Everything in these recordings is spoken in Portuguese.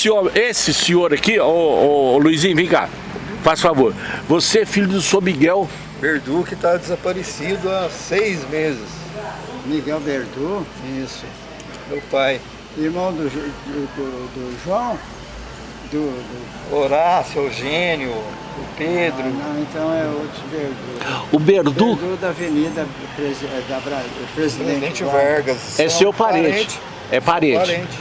senhor, esse senhor aqui, ô, ô, ô, Luizinho, vem cá, faz favor. Você é filho do senhor Miguel Verdu que está desaparecido há seis meses. Miguel Verdu, Isso. Meu pai. irmão do, do, do- João, do, do- Horácio, Eugênio, o Pedro. não, então é outro Verdu. O Berdu Verdu da Avenida Presi- da Bra- Presidente, Presidente Vargas. É seu parente. É parente. Parente.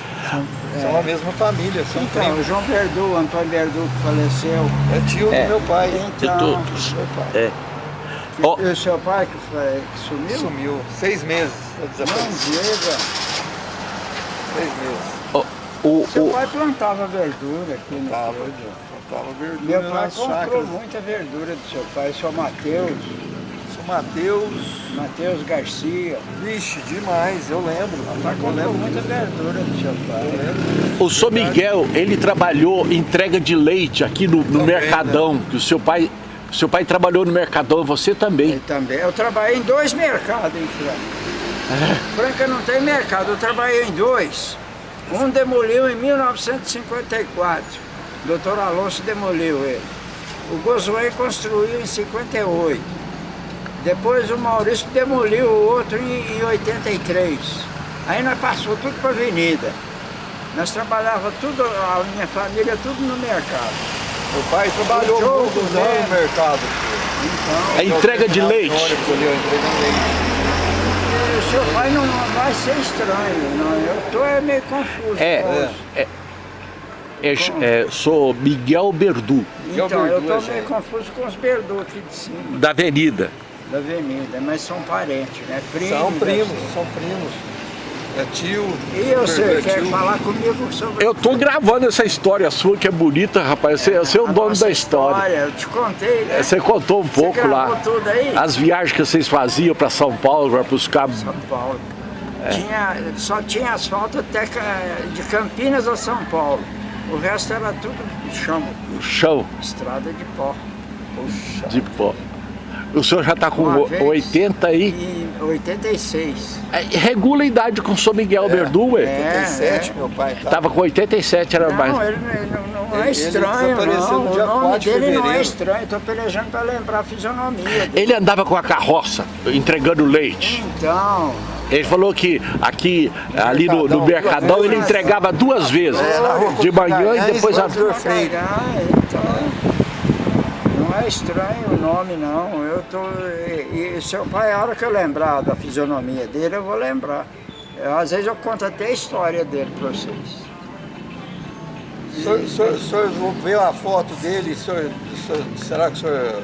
São a mesma família, são Então, primos. o João Verdu, Antônio Verdu que faleceu. É tio É. do meu pai. Então, tô- Meu pai. É. Ó, e o seu pai que, foi, que sumiu? Sumiu. Seis meses. tá Não Desaparecido. diga. Seis meses. o, Seu o, pai plantava verdura aqui no Tava. estúdio. Tava verdura Meu pai comprou muita verdura do seu pai, seu Mateus, São Mateus. Mateus Garcia. Vixe, demais, eu lembro. Pai Eu lembro muita verdura do seu Eu pai. lembro. o senhor Miguel, ele trabalhou em entrega de leite aqui no, no Também, Mercadão, que o seu pai, o seu pai trabalhou no Mercadão, você também. E também, eu trabalhei em dois mercados em Franca. Franca não tem mercado, eu trabalhei em dois. Um demoliu em 1954, doutor Alonso demoliu ele. O Gozoei construiu em 58. Depois o Maurício demoliu o outro em, em 83. Aí nós passou tudo para a avenida. Nós trabalhava tudo, a minha família, tudo no mercado. Meu pai trabalhou O jogo, muitos né? anos no mercado. A entrega de leite. Ônibus ali. O seu pai não vai ser estranho, não. Eu tô é meio confuso. É, com isso. é, é, é, sou Miguel Berdu, Que é o Então, eu tô gente. meio confuso com os Berdu aqui de cima, da Avenida. Da avenida, mas são parentes, né? Primos. São primos, são primos. É tio. E você é quer tio. falar comigo sobre Eu tô gravando essa história sua que é bonita, rapaz. Você, você é o dono da história. Eu te contei, né? Você contou um pouco gravou lá. tudo aí? As viagens que vocês faziam para São Paulo, para buscar São Paulo. É. Tinha, só tinha asfalto até de Campinas a São Paulo. O resto era tudo chão, chão estrada de pó. Puxa. de pó. O senhor já está com Uma vez. 80 aí. Em 86. É, regula a idade com o senhor Miguel Berdu, ué. É. 87, meu pai. Tá. Tava com 87, era Não, mais. ele, ele não, não Ele- é ele estranho, desapareceu não. no O nome 4 de dele não é estranho. Estou pelejando para lembrar a fisionomia dele. Ele andava com a carroça, entregando leite. Então, Ele falou que aqui, ali no, no Mercadão, duas ele entregava duas vezes. É, De manhã e Guimarães, depois a... Vitor Vou Freire. pagar, então, não é estranho o nome não. Eu tô, e, e seu pai, a hora que eu lembrar da fisionomia dele, eu vou lembrar. Eu, às vezes eu conto até a história dele para vocês. O senhor, vê a foto dele, senhor, senhor- será que o senhor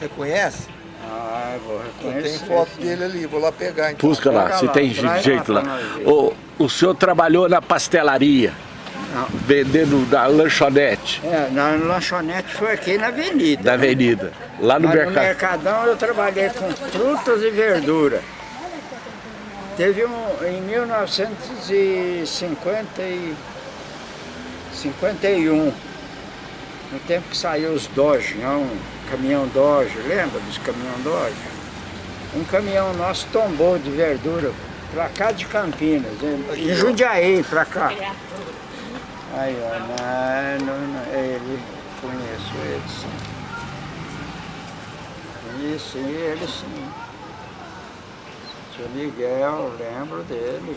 reconhece? Ah, eu vou reconhecer. tenho foto sim. dele ali, vou lá pegar então. Busca lá, Pega se lá, tem jeito lá lá. O, o senhor trabalhou na pastelaria. Vendendo da lanchonete É, na lanchonete foi aqui na avenida. da avenida, lá no Mas no mercado. Mercadão eu trabalhei com frutas e verdura. Teve um em 1950 e 51, no tempo que saiu os Dodge, não, caminhão Dodge, lembra dos caminhão Dodge? Um caminhão nosso tombou de verdura pra cá de Campinas, em em Jundiaí, pra cá. Aí, ó, não, não, não, ele, conheço ele sim. Conheci ele sim. Seu Miguel, lembro dele.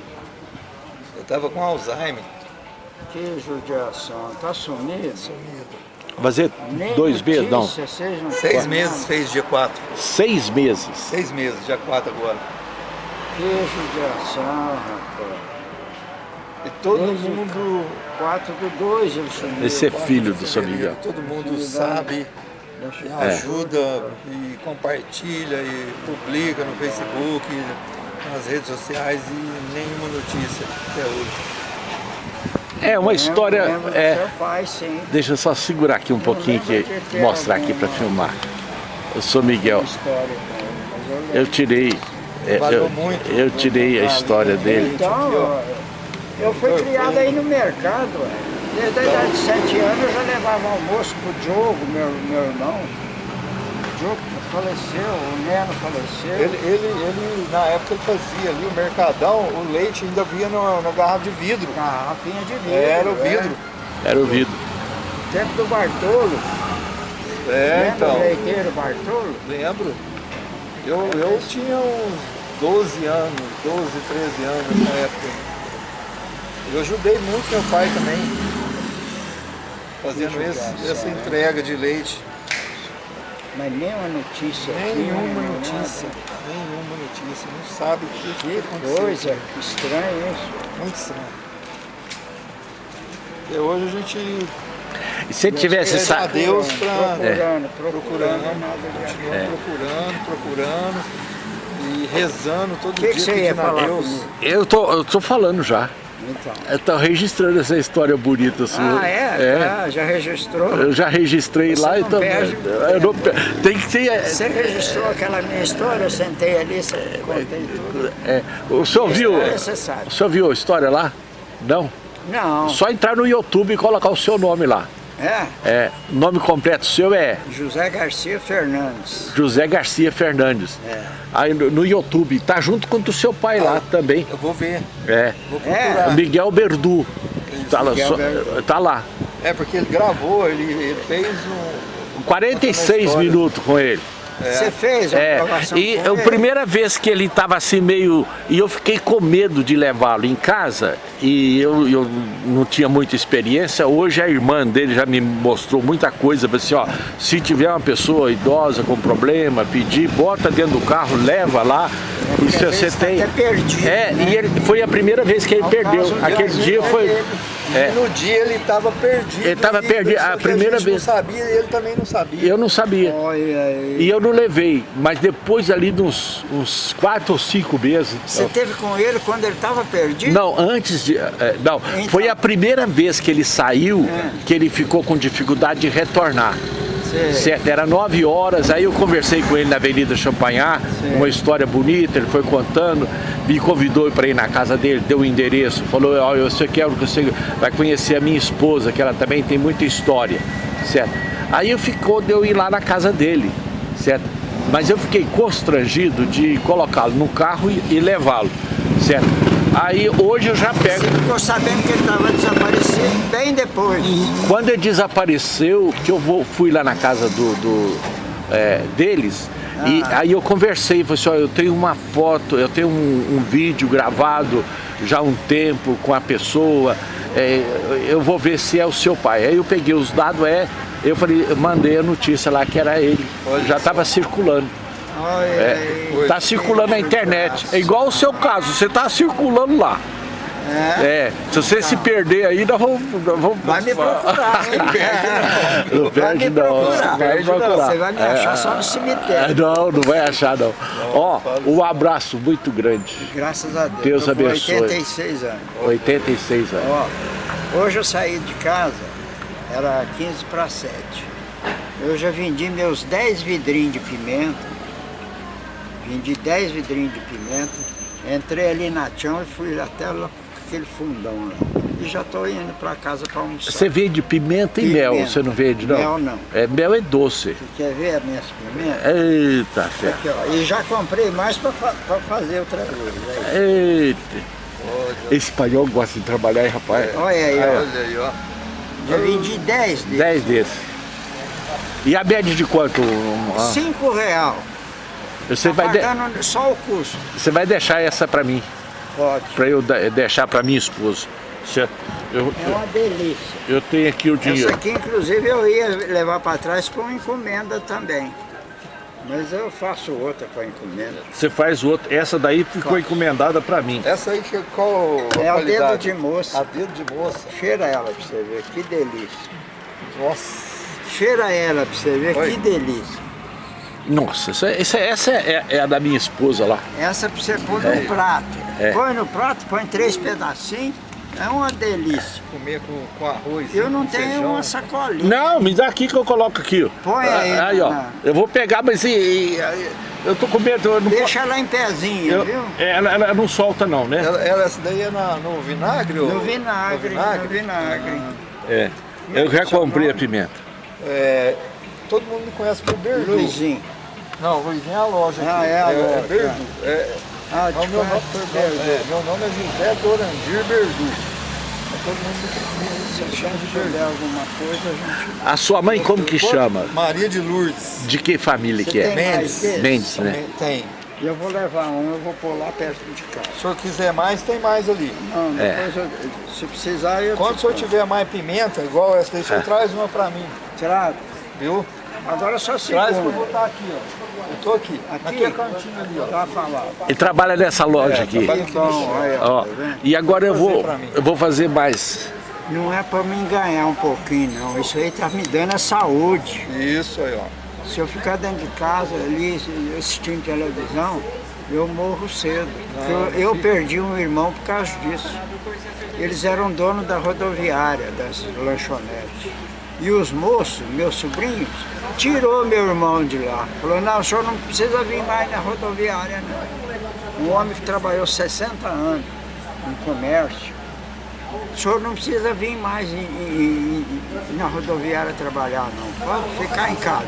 Eu tava com Alzheimer. Que judiação, tá sumido? Fazer Nem dois meses, não, Seis meses fez dia 4. seis meses. Seis meses, dia 4 agora. Que judiação, rapaz. E todo mundo. 4 do 2 ele sumiu. Esse é filho do São Miguel. Todo mundo Atividade. sabe, e eu- ajuda e compartilha e publica no Facebook, nas redes sociais e nenhuma notícia até hoje. É uma história. É, seu pai, sim. deixa eu só segurar aqui um pouquinho que mostrar aqui para filmar. Eu sou Miguel. Eu tirei. é, Valeu Eu, muito. eu tirei a história dele. Então, eu, fui criado aí no mercado. Desde a idade de 7 anos eu já levava almoço pro Diogo, meu, meu irmão. O Diogo faleceu, o Neno faleceu. Ele, ele, ele, na época ele fazia ali o mercadão, o leite ainda vinha no- na garrafa de vidro. Garrafinha de vidro. Era o é. vidro. Era o vidro. Tempo do Bartolo. É, Lembra então. o leiteiro Bartolo? Lembro. Eu, eu tinha uns 12 anos, 12, 13 anos nessa época. Eu ajudei muito meu pai também. Fazendo Que esse- essa né? entrega de leite. Mas nenhuma notícia. aqui, Nenhuma nem notícia. nada. Nenhuma notícia. Não sabe o que, que Que aconteceu. coisa, que estranho isso. Muito estranho. E hoje a gente E se ele tivesse Pede a sa... Deus pra... Procurando, procurando, procurando, nada de continua É. procurando, procurando e rezando todo O que, que dia você ia pedindo a falar Deus. Eu tô, eu tô falando já. Então. Registrando essa história bonita sua. Ah, é? Ah, já registrou? Eu já registrei Você lá e perde eu não Tem que ter... Você registrou aquela minha história, eu sentei ali, contei tudo. é, o senhor viu... O senhor viu a história lá? Não? Não, Só entrar no YouTube e colocar o seu nome lá. É É, o nome completo seu é José Garcia Fernandes. José Garcia Fernandes. É. Aí no, no YouTube, tá junto com o seu pai lá também. Eu vou ver, É. vou É. Miguel Berdu. Tá lá, Miguel só- Berdu. tá lá. É porque ele gravou, ele, ele fez um... 46 história. minutos com ele. Você fez a É, aprovação e a primeira vez que ele estava assim meio... E eu fiquei com medo de levá-lo em casa e eu, eu não tinha muita experiência. Hoje a irmã dele já me mostrou muita coisa. Assim, ó, se tiver uma pessoa idosa com problema, pedir, bota dentro do carro, leva lá. E porque se às você tá tem... até perdido, É, né? e ele, foi a primeira vez que ele Ao perdeu. Aquele dia foi... ele- É. E no dia ele estava perdido. Ele tava e perdido, a primeira gente vez. não sabia e ele também não sabia. Eu não sabia. Olha aí. E eu não levei, mas depois ali de uns, uns quatro ou cinco meses. Você teve com ele quando ele estava perdido? Não, antes de. é, não, Então. foi a primeira vez que ele saiu É. que ele ficou com dificuldade de retornar. Certo, era nove horas, aí eu conversei com ele na Avenida Champagnat, Sim. uma história bonita, ele foi contando, me convidou para ir na casa dele, deu o endereço, falou, ó, eu sei quero que você vai conhecer a minha esposa, que ela também tem muita história, certo? Aí eu ficou de eu ir lá na casa dele, certo? Mas eu fiquei constrangido de colocá-lo no carro e, e levá-lo, certo? Aí hoje eu já pego. Você ficou sabendo que ele estava desaparecido depois. Quando ele desapareceu, que eu vou, fui lá na casa do, do, é, deles, e aí eu conversei, falei assim, ó, eu tenho uma foto, eu tenho um, um vídeo gravado já há um tempo com a pessoa, é, eu vou ver se é o seu pai. Aí eu peguei os dados, é, eu falei, eu mandei a notícia lá que era ele, Olha já estava circulando. Olha É, tá circulando na internet. É igual o seu caso, você tá circulando lá. É. É, se você se perder aí, nós vamos. vamos Vai me procurar, hein? Não Vai perde me não. procurar. Vai me procurar. Você vai me achar só no É, cemitério. não, não vai achar não. Ó, um abraço muito grande. Graças a Deus. Deus abençoe. 86 anos. 86 anos. Ó, hoje eu saí de casa, era 15 para 7. Eu já vendi meus 10 vidrinhos de pimenta. Vendi 10 vidrinhos de pimenta. Entrei ali na chão e fui até lá, aquele fundão lá. E já estou indo para casa para almoçar. Você vende pimenta e Pimenta. mel, você não vende não? Mel não. É, mel é doce. Você quer ver as minhas pimentas? Eita, fé. Aqui, ó. E já comprei mais para fazer outra vez. Aí. Eita. Esse espanhol gosta de trabalhar, hein, rapaz? Olha aí, ó. Olha aí, ó. Já vendi 10 deles. 10 desses. E a média de quanto? Ah, 5 real. Você Tá vai, de- só o custo. você vai deixar essa pra mim, Pra eu de- deixar pra minha esposa. Certo? Eu, É uma delícia. eu tenho aqui o Essa dinheiro. aqui, inclusive, eu ia levar para trás com encomenda também. Mas eu faço outra com encomenda. Você faz outra. Essa daí ficou encomendada pra mim. Essa aí a É o dedo de moça. A dedo de moça. Cheira ela para você ver, que delícia. Nossa. Cheira ela para você ver, Oi. que delícia. Nossa, essa, essa, essa é, é a da minha esposa lá. Essa para você pôr no prato. É. Põe no prato, põe três pedacinhos. É uma delícia. Comer com, com arroz. Eu não com tenho feijão. uma sacolinha. Não, me dá aqui que eu coloco aqui. ó. Põe aí, Aí, ó. na- Eu vou pegar, mas e, e- eu tô com medo. Eu não Deixa ela em pezinho, eu- viu? ela, ela não solta não, né? Ela, ela- essa daí é na- no vinagre? ou- No vinagre, no vinagre? no vinagre. É. Eu já comprei a pimenta. É, todo mundo me conhece por Berdu. Luizinho. Não, Luizinho é a loja Ah, aqui. é a loja, Berdu. É, Ah, é te o meu, nome, Berdu. é, meu nome é José Dorandir Berdu. todo mundo Se a gente perder alguma coisa, a gente... A sua mãe como que chama? Maria de Lourdes. De que família que é? Mendes. Mendes, né? Tem. E eu vou levar um, eu vou pôr lá perto de casa. Se o senhor quiser mais, tem mais ali. Não, É. depois eu, se precisar eu Quando o senhor tiver mais pimenta, igual essa daí, o senhor traz uma pra mim, trago. viu? Agora só Traz que eu vou estar aqui, ó. Eu tô aqui, Aqui? naquele cantinho ali, ó. Tá falado. Ele trabalha nessa loja É, aqui. bom, aí, ó, tá e agora eu vou, eu vou fazer mais. Não é pra mim ganhar um pouquinho, não. Isso aí tá me dando a saúde. Isso aí, ó. Se eu ficar dentro de casa ali assistindo televisão, eu morro cedo. Porque eu, eu perdi um irmão por causa disso. Eles eram donos da rodoviária, das lanchonetes. E os moços, meus sobrinhos, tirou meu irmão de lá. Falou, não, o senhor não precisa vir mais na rodoviária, não. Um homem que trabalhou 60 anos em comércio. O senhor não precisa vir mais em- em- em- na rodoviária trabalhar, não. Pode ficar em casa.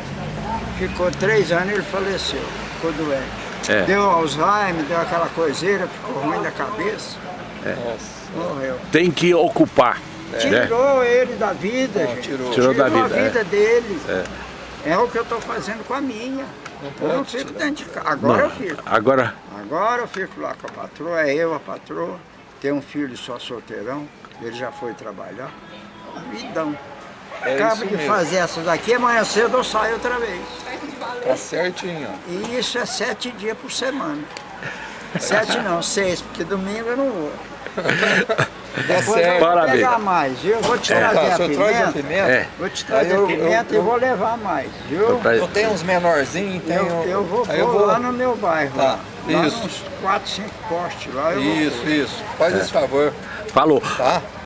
Ficou três anos e ele faleceu. Ficou doente. É. Deu Alzheimer, deu aquela coiseira, ficou ruim da cabeça. Morreu. Tem que ocupar. né? Tirou ele da vida, Não, gente. tirou. Tirou da a vida, vida dele. É. o que eu estou fazendo com a minha. eu não fico dentro de casa. Agora eu fico. Agora, Agora eu fico lá com a patroa, é eu a patroa. Tem um filho só solteirão, ele já foi trabalhar. Vidão. É Acabo de mesmo. fazer essa daqui, amanhã cedo eu saio outra vez. Tá certinho, ó. E isso é sete dias por semana. Sete não, seis, porque domingo eu não vou. Tá Depois eu certo. vou pegar mais, viu? Eu vou te Tá, trazer o a traz a pimenta. pimenta? É. Vou te trazer eu- a pimenta eu- e vou levar mais, viu? Pra- Eu tenho uns menorzinhos, tenho... Eu, eu vou eu pôr vou... lá no meu bairro. Tá, lá. Isso. uns quatro, cinco postes lá. Eu vou Isso, isso. Faz esse favor, falou. tá?